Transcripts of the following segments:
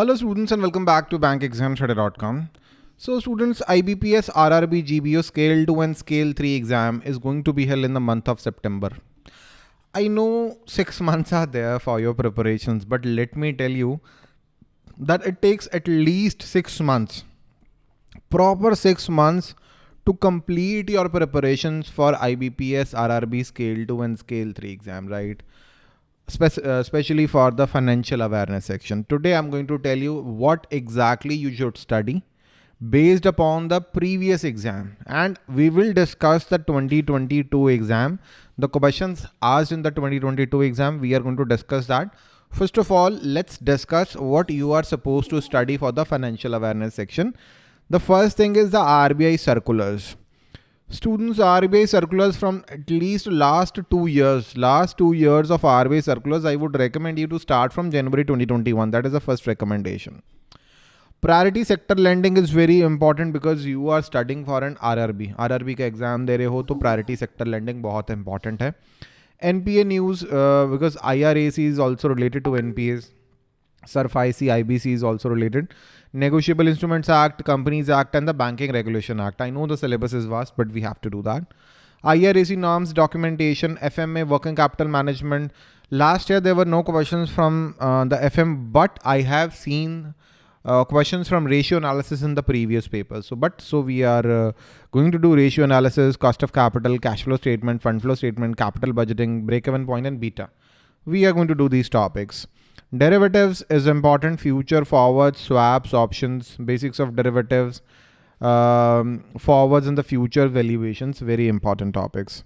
Hello students and welcome back to bankexamstudy.com. So students, IBPS RRB GBO Scale 2 and Scale 3 exam is going to be held in the month of September. I know six months are there for your preparations, but let me tell you that it takes at least six months, proper six months to complete your preparations for IBPS RRB Scale 2 and Scale 3 exam, right? Uh, especially for the financial awareness section. Today I'm going to tell you what exactly you should study based upon the previous exam. And we will discuss the 2022 exam. The questions asked in the 2022 exam we are going to discuss that. First of all let's discuss what you are supposed to study for the financial awareness section. The first thing is the RBI circulars students RBI circulars from at least last two years last two years of RBI circulars I would recommend you to start from January 2021 that is the first recommendation priority sector lending is very important because you are studying for N R R B R R B का exam दे रहे हो तो priority sector lending बहुत important है N P A news because I R A C is also related to N P S SARFAESI, IBC is also related. Negotiable Instruments Act, Companies Act, and the Banking Regulation Act. I know the syllabus is vast, but we have to do that. IRAC norms, documentation, FMA, working capital management. Last year there were no questions from uh, the FM, but I have seen uh, questions from ratio analysis in the previous paper. So, but so we are uh, going to do ratio analysis, cost of capital, cash flow statement, fund flow statement, capital budgeting, break-even point, and beta. We are going to do these topics. Derivatives is important. Future, forwards, swaps, options, basics of derivatives, um, forwards in the future valuations. Very important topics.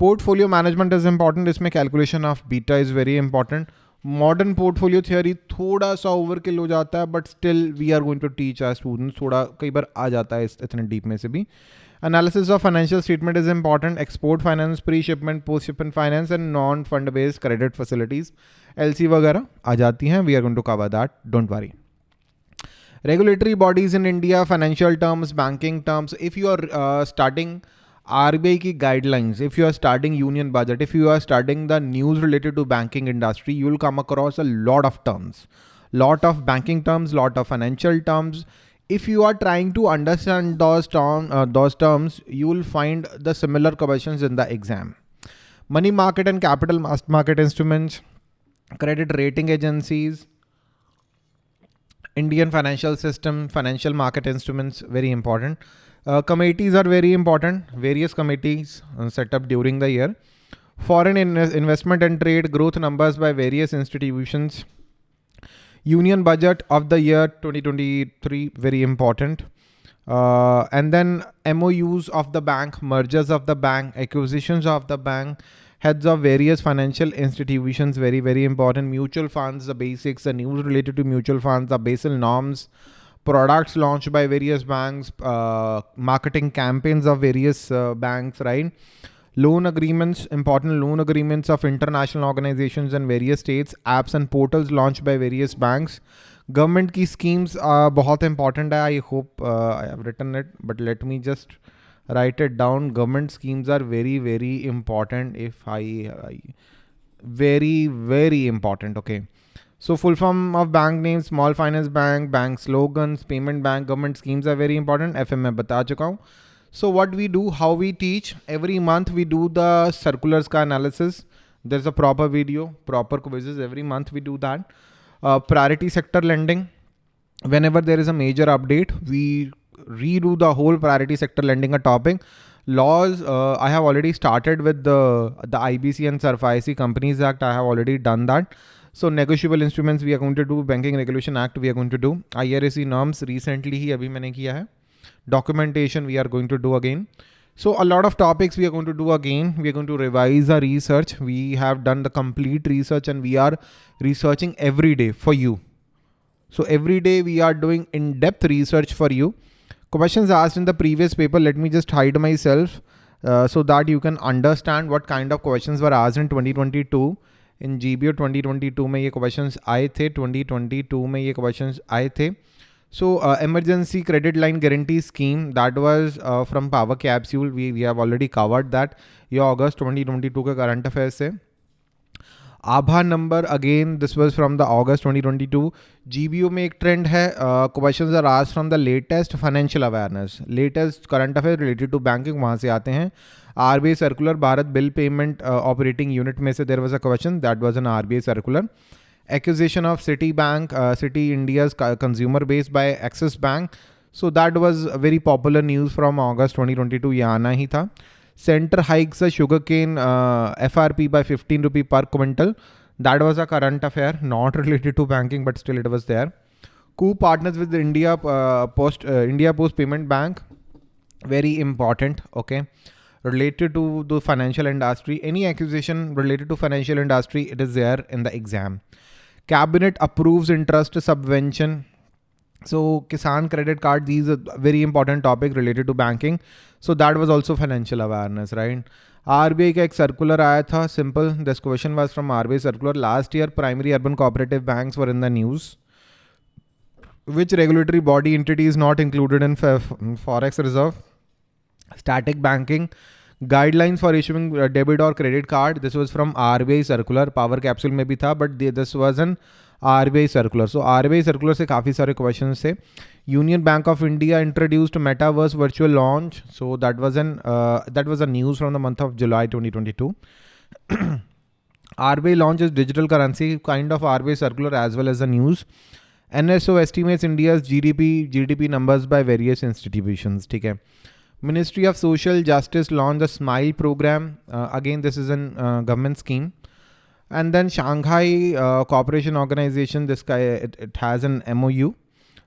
Portfolio management is important. इसमें calculation of beta is very important. Modern portfolio theory थोड़ा सा overkill हो जाता है but still we are going to teach our students थोड़ा कई बार आ जाता है इतने डीप में से भी analysis of financial statement is important export finance pre shipment post shipment finance and non fund based credit facilities L वगैरह आ जाती हैं we are going to cover that don't worry regulatory bodies in India, financial terms, banking terms. If you are uh, starting RBI की guidelines, if you are starting union budget, if you are studying the news related to banking industry, you will come across a lot of terms, lot of banking terms, lot of financial terms. If you are trying to understand those, term, uh, those terms, you will find the similar questions in the exam. Money market and capital market instruments, credit rating agencies, Indian financial system, financial market instruments, very important. Uh, committees are very important. Various committees uh, set up during the year. Foreign in investment and trade growth numbers by various institutions. Union budget of the year 2023, very important. Uh, and then MOUs of the bank, mergers of the bank, acquisitions of the bank, heads of various financial institutions, very, very important. Mutual funds, the basics, the news related to mutual funds, the Basel norms, products launched by various banks, uh, marketing campaigns of various uh, banks, right? Loan agreements, important loan agreements of international organizations and various states, apps and portals launched by various banks. Government key schemes are बहुत important है. I hope uh, I have written it, but let me just write it down. Government schemes are very, very important. If I, I very, very important. Okay. So full form of bank names, small finance bank, bank slogans, payment bank, government schemes are very important. FM में बता चुका हूँ. So what we do, how we teach, every month we do the circulars ka analysis. There's a proper video, proper quizzes. Every month we do that. Uh, priority sector lending. Whenever there is a major update, we redo the whole priority sector lending a topic. Laws, uh, I have already started with the, the IBC and SARFAESI Companies Act. I have already done that. So negotiable instruments we are going to do, Banking Regulation Act we are going to do, IRAC norms recently ही अभी मैंने किया है. documentation we are going to do again. So a lot of topics we are going to do again. We are going to revise our research. We have done the complete research and we are researching every day for you. So every day we are doing in-depth research for you. Questions asked in the previous paper, let me just hide myself uh, so that you can understand what kind of questions were asked in 2022. In G B O twenty twenty two में ये question आए थे twenty twenty two में ये question आए थे so emergency credit line guarantee scheme that was from power capsule we we have already covered that ये अगस्त 2022 के करंट अफेयर से आभा number again this was from the August 2022 GBO में एक ट्रेंड है questions are asked from the latest financial awareness latest current affair related to banking वहाँ से आते हैं। RBI circular Bharat bill payment operating unit में से there was a question that was an RBI circular acquisition of Citibank, uh, City India's consumer base by Axis Bank. So that was very popular news from August 2022. ये आना ही था. Center hikes the sugarcane uh, FRP by 15 rupee per quintal. That was a current affair, not related to banking, but still it was there. Coup partners with India uh, Post uh, India Post Payment Bank. Very important. Okay related to the financial industry any accusation related to financial industry it is there in the exam Cabinet approves interest subvention. So Kisan credit card, these are very important topic related to banking. So that was also financial awareness, right? RBI का एक circular आया था simple. This question was from RBI circular. Last year, primary urban cooperative banks were in the news. Which regulatory body entity is not included in forex reserve? Static banking guidelines for issuing debit और credit card this was from RBI circular power capsule में भी था but this was an RBI circular so RBI circular से काफ़ी सारे question थे. Union Bank of India introduced metaverse virtual launch so that was an that was a news from the month of July 2022 I circular as well as a news N S O estimates India's G D P G D P numbers by various institution ठीक है. Ministry of Social Justice launched the SMILE program. Uh, again, this is a uh, government scheme. And then Shanghai uh, Cooperation Organization, this guy, it, it, has an MOU.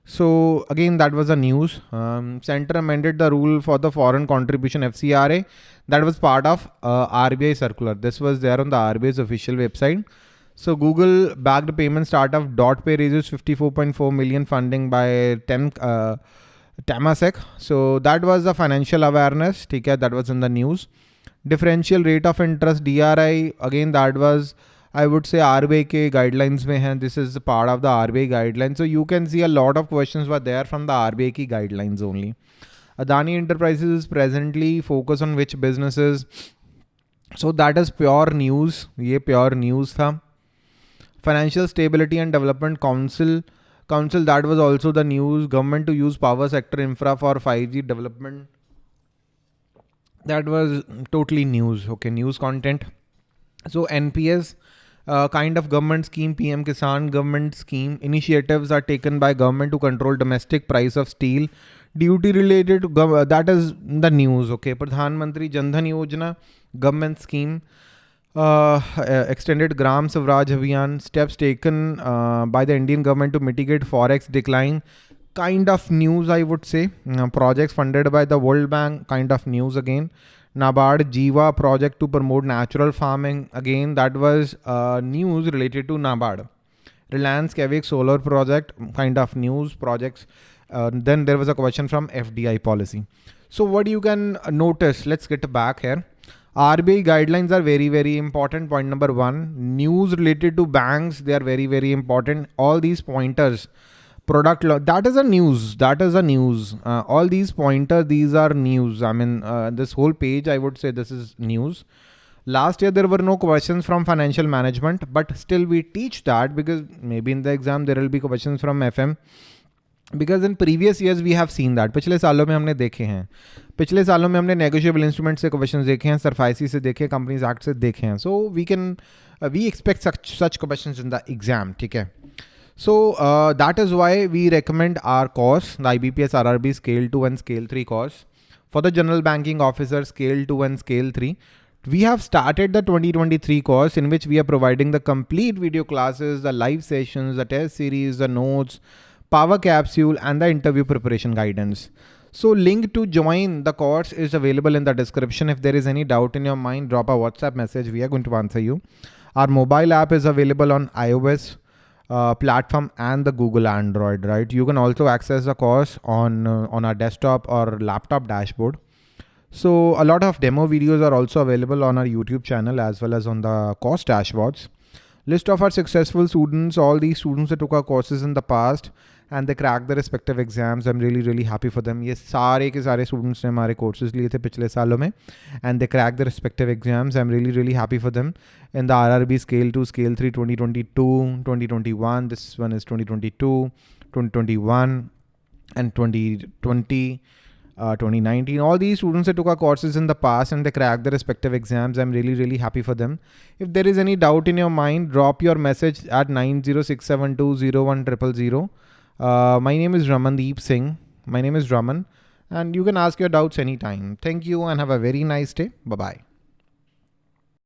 So again, that was the news. Um, Center amended the rule for the foreign contribution FCRA. That was part of uh, RBI circular. This was there on the RBI's official website. So Google backed payment startup DotPe raises 54.4 million funding by 10 Temasek. So that was the financial awareness. Okay, that was in the news. Differential rate of interest DRI again that was I would say RBI guidelines mein hai. This is part of the RBI guidelines. So you can see a lot of questions were there from the RBI guidelines only. Adani Enterprises is presently focus on which businesses. So that is pure news. Ye pure news tha. Financial Stability and Development Council council that was also the news. Government to use power sector infra for 5g development. That was totally news okay news content. So nps uh, kind of government scheme pm kisan government scheme initiatives are taken by government to control domestic price of steel. Duty related to that is the news okay. Pradhan mantri jan dhan yojana government scheme uh, extended Gram Swaraj Abhiyan, steps taken uh, by the Indian government to mitigate forex decline. Kind of news, I would say. Uh, projects funded by the World Bank, kind of news again. NABARD Jiva project to promote natural farming. Again, that was uh, news related to NABARD. Reliance Kavik solar project, kind of news projects. Uh, then there was a question from FDI policy. So what you can notice, let's get back here. RBI guidelines are very, very important. Point number one, news related to banks, they are very, very important. All these pointers, product law, that is a news. That is a news. Uh, all these pointers, these are news. I mean, uh, this whole page, I would say this is news. Last year, there were no questions from financial management, but still we teach that because maybe in the exam, there will be questions from FM. Because in previous years we have seen that पिछले सालों में हमने देखे हैं पिछले सालों में हमने नेगोशियबल इंस्ट्रूमेंट से क्वेश्चन देखे हैं सरफाइसी से देखे कंपनीज एक्ट से देखे हैं so we can we expect such such question in the exam ठीक है so that is why we recommend our course the I B P S R R B scale two and scale three course for the general banking officer scale 2 and scale 3 we have started the 2023 course in which we are providing the complete video classes the live sessions the test series the notes power capsule and the interview preparation guidance. So link to join the course is available in the description. If there is any doubt in your mind, drop a WhatsApp message. We are going to answer you. Our mobile app is available on iOS uh, platform and the Google Android, right? You can also access the course on, uh, on our desktop or laptop dashboard. So a lot of demo videos are also available on our YouTube channel as well as on the course dashboards. List of our successful students, all these students that took our courses in the past and they crack the respective exams I am really really happy for them ये सारे के सारे students ने हमारे courses लिए थे पिछले सालों में and they crack the respective exams I am really really happy for them in the R R B scale two scale three twenty twenty two twenty twenty one this one is twenty twenty two twenty twenty one and twenty twenty uh, 2019. All these students that took our courses in the past and they cracked the respective exams. I'm really, really happy for them. If there is any doubt in your mind, drop your message at 906720100. uh, my name is Ramandeep Singh. My name is Raman and you can ask your doubts anytime. Thank you and have a very nice day. Bye-bye.